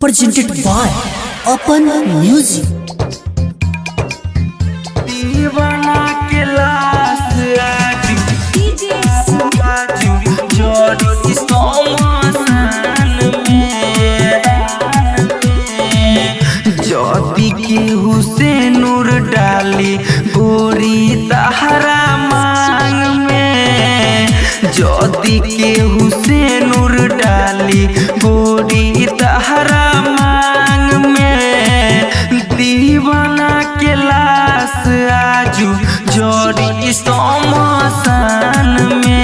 Presented by Open Music. के हुसैन नूर डाली गोरी जदी के हुसैनूर डाली, गोरी तहरा मांग में। दीवाना के लाश आजू, जोड़ी समसान में।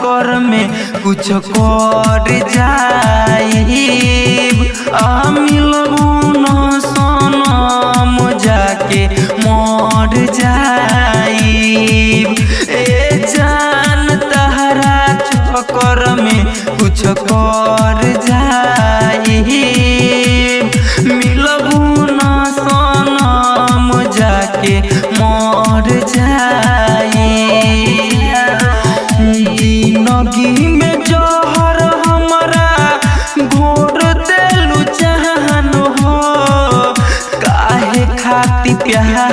चक्कर में कुछ कर जाई yeah.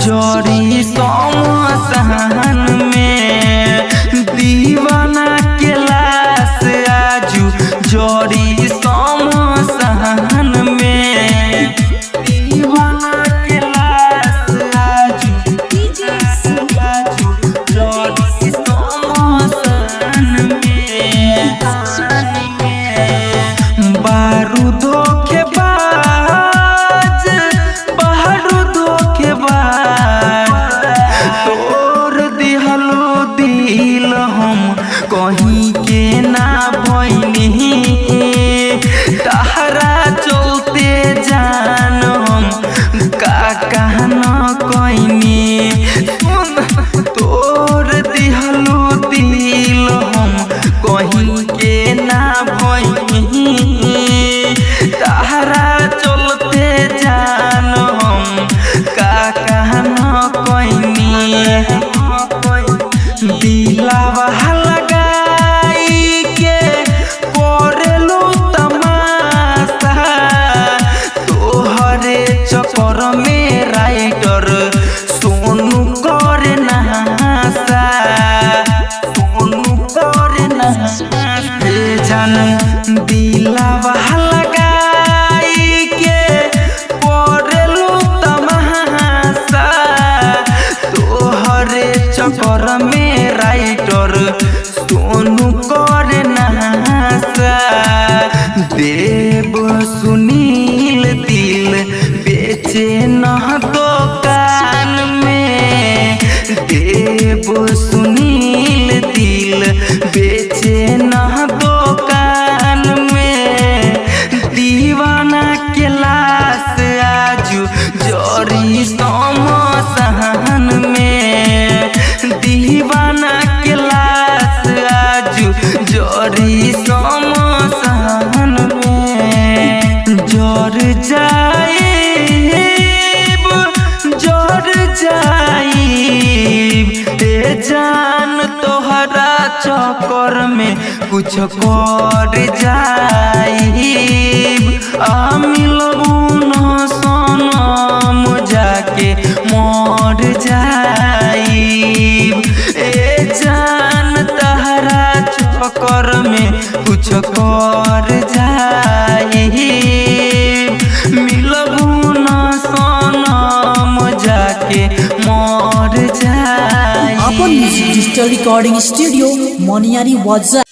家里 में कुछ कर जाके अपन music digital recording studio monetary was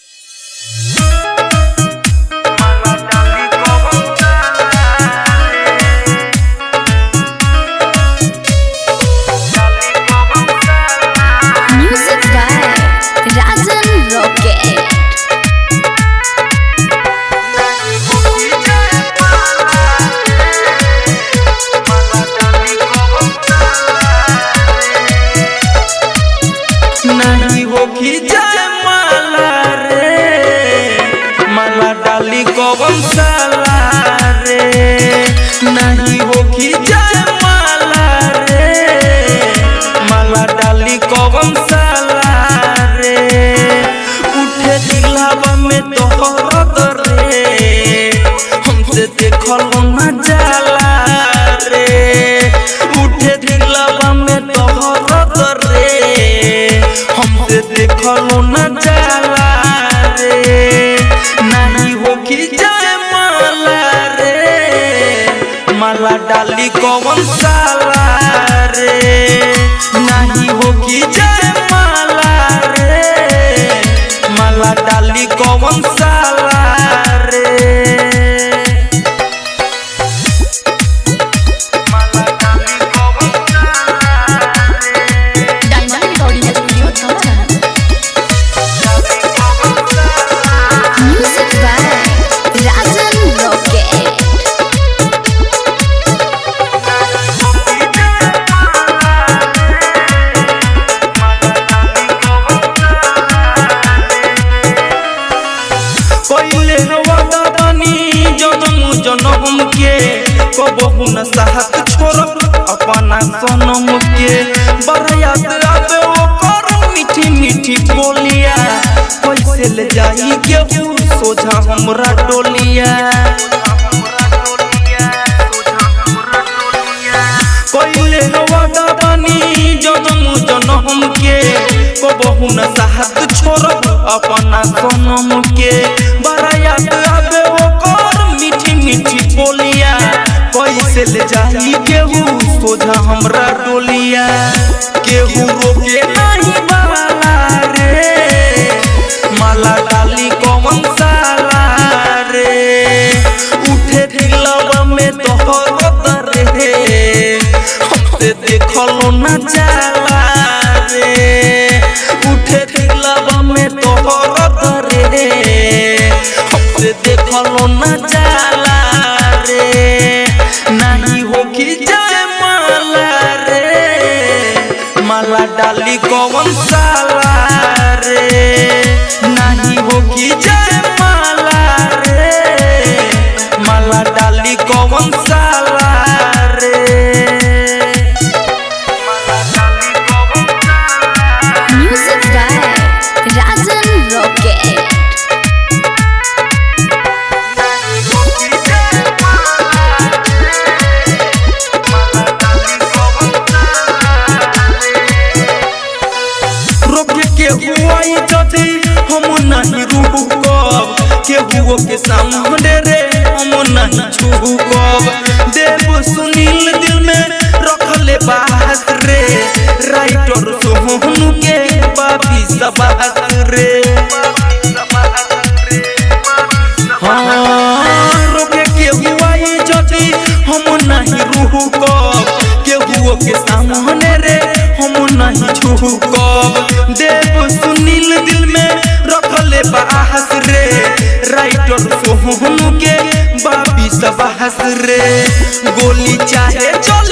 साथ छोड़ब अपना सोनम के बारात आबे मीठी मीठी बोलिया। कैसे ले जाई केहू? सोझा हमरा डोलिया। केहू रोके रे। गोली चाहे चल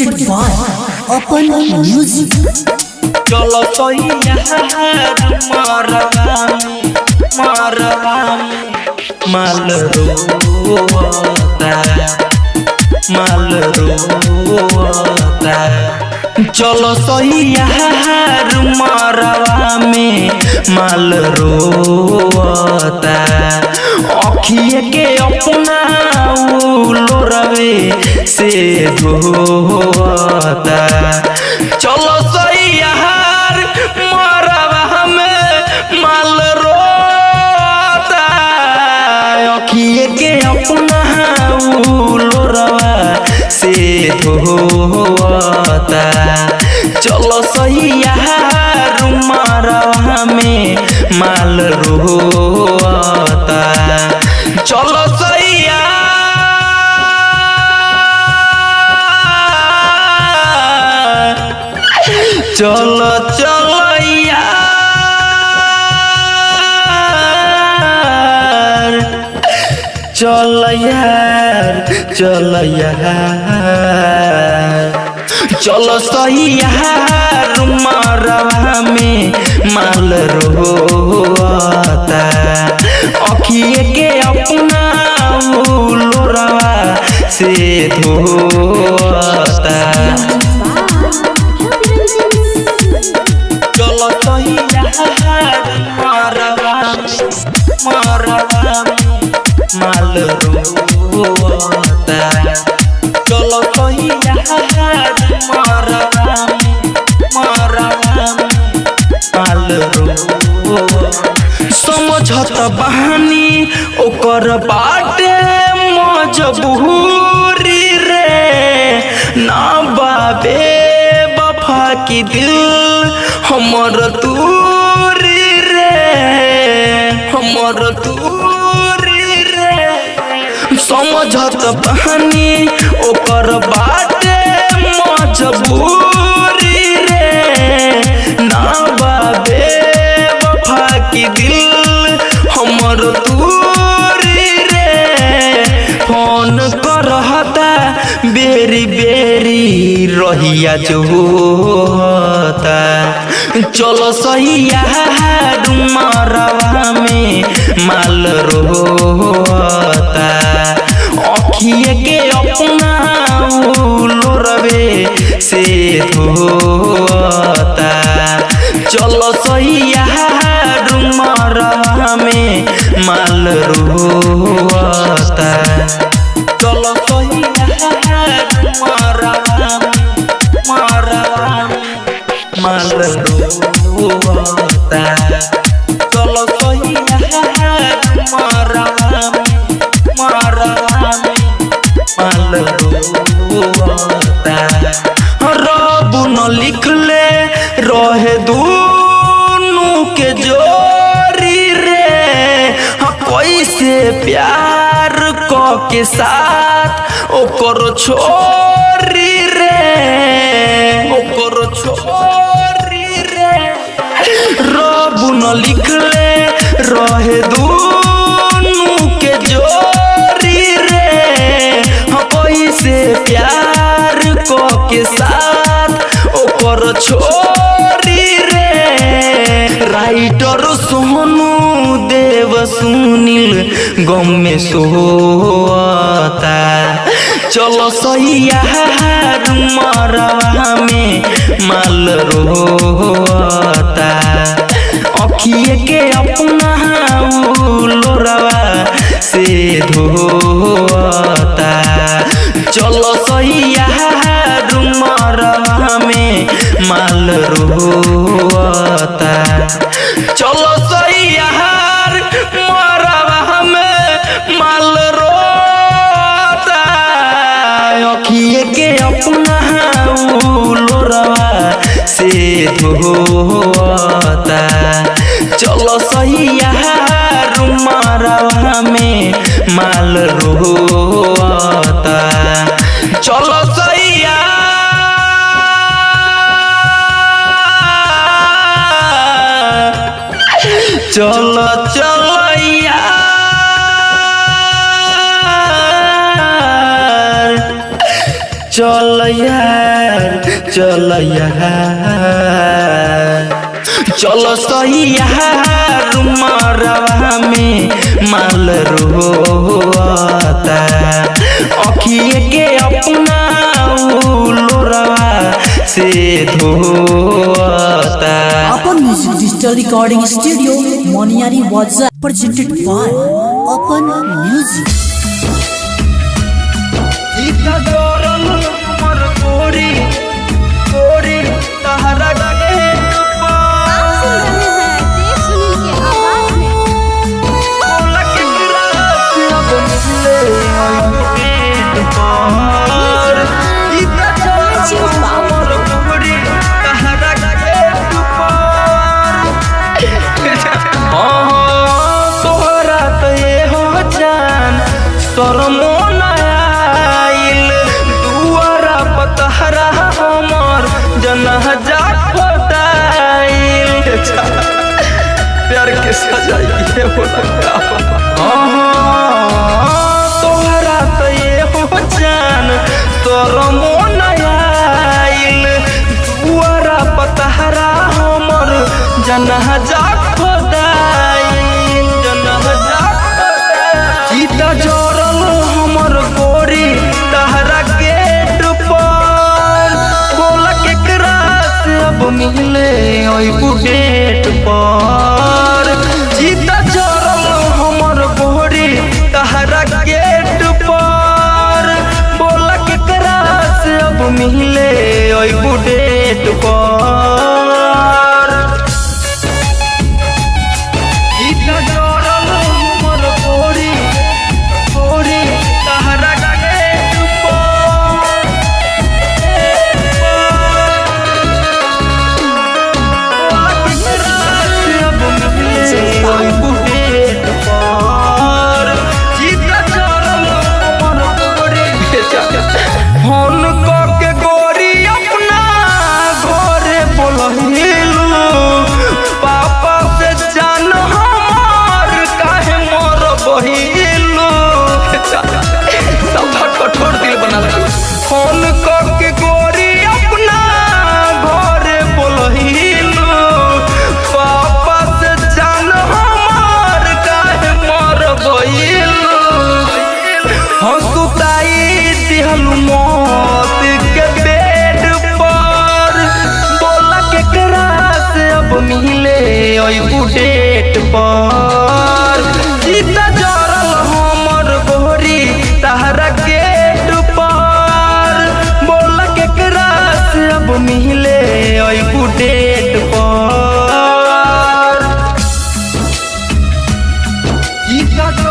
presented by Open Music. चलो तो मरवामी माल रोता माल रोता चलो सही यार मरवा में माल रोता अखिए के अपना लोरवे से धोता चलो सही से हो धोता। चलो सही मरवा में माल रोता। चलो सही चलो चलो। चल यार चल यार चलो सही यार मरवा में माल रोता अखिए के अपना लोरवा से धोता। चलो सही यार। बहानी ओकर बाटे मजबूरी रे। ना बाबे, बफा की दिल हमर तूरी रे। हमर तूरी रे। समझत बहानी, ओकर बाटे मजबूरी। रहिया जो होता चलो सही यार मरवा में माल रोता। अखिए के अपना लोरवे से धोता। चलो सही यार मरवा में माल रोता। चलो सही यार प्यार क के साथ ओकर छोरी रे ओकर छोरी रे। रब न लिखले रहे दूनु के जोरी रे। हाँ, कैसे प्यार क के साथ छोरी सुनील, गम में सोता चलो मरवा में माल रोता अखिए के अपना लोरवा से धोता चलो सही यार मरवा में माल रोता होता चलो सही रुमारा में माल रोता चलो चलो चलो यार। चलो यार। चल चल सैया रुमरवा में माल रोता अखिए के अपना लोरवा से धोता। अपन म्यूज़िक डिजिटल रिकॉर्डिंग स्टूडियो मोनियारी वाजा प्रेजेंटेड बाय अपन म्यूज़िक मिले ओय बुढ़े start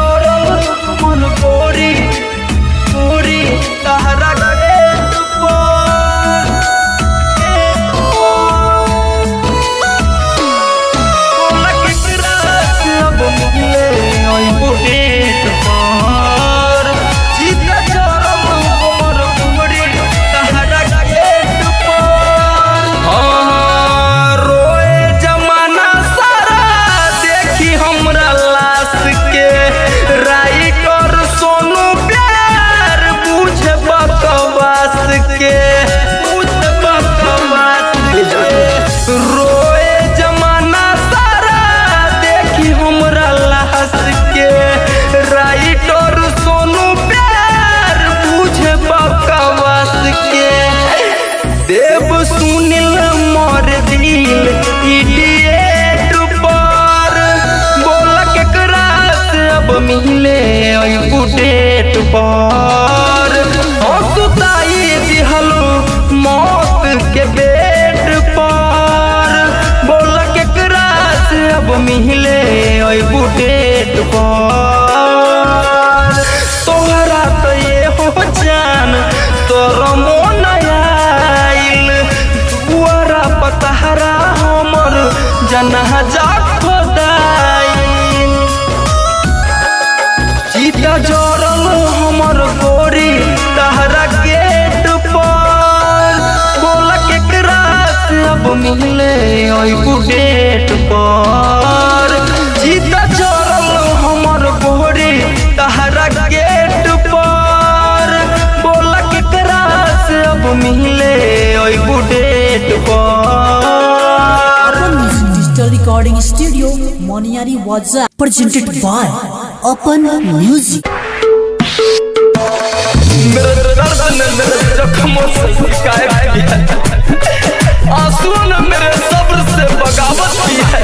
सुनिल मर दिल इडिएट पर। बोला के क्रास, अब मिले डेट पर। हंसुताई दिहल मौत के बेट पर। बोल के क्रास, अब मिले डेट पर। জানা যাক খোদাই। চিতা জরল হমর করি তাহারা গেট পর কোলা কেকরা সব মিলে, ওই বুকে Boniari Waza, presented by Open Music. आंसुओं ने मेरे सब्र से बगावत की है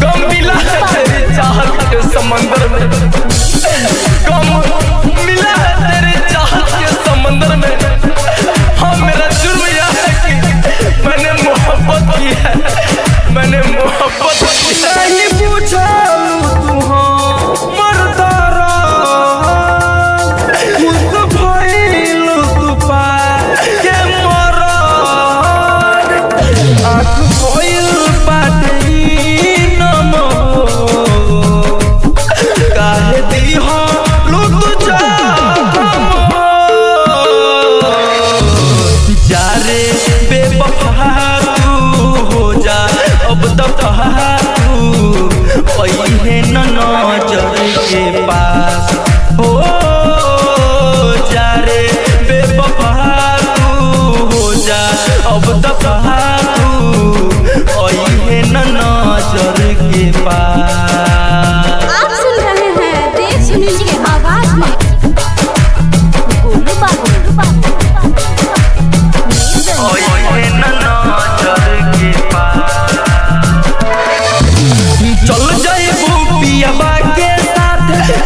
गम मिला है तेरी चाहत के समंदर में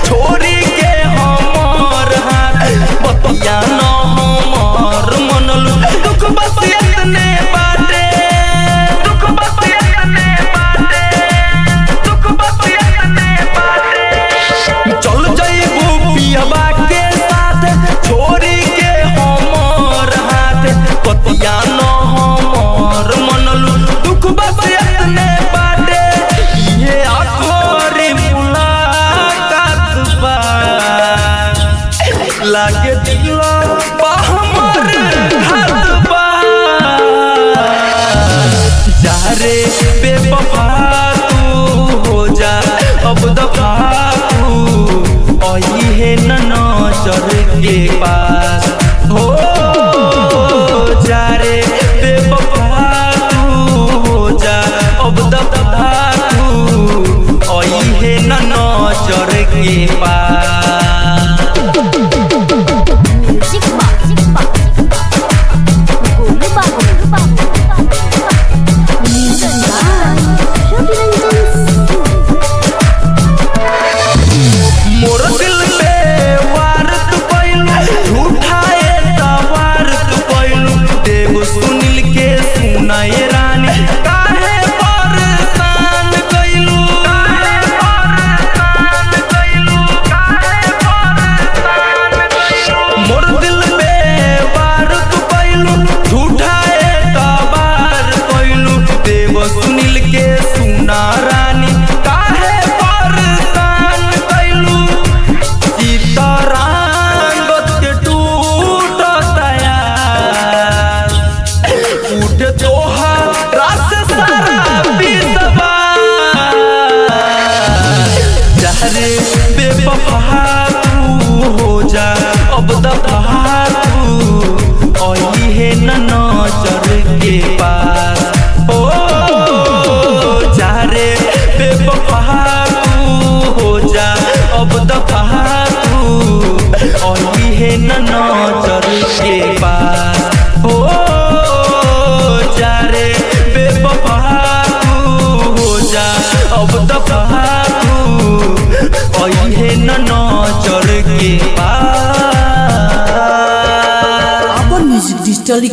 Tory चढ़ेंगे पार।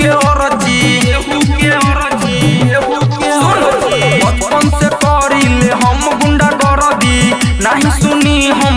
के औरजी एहू बचपन से करिले हम गुंडा करदी नहीं सुनी हम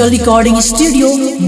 से डरब रे अपन म्यूज़िक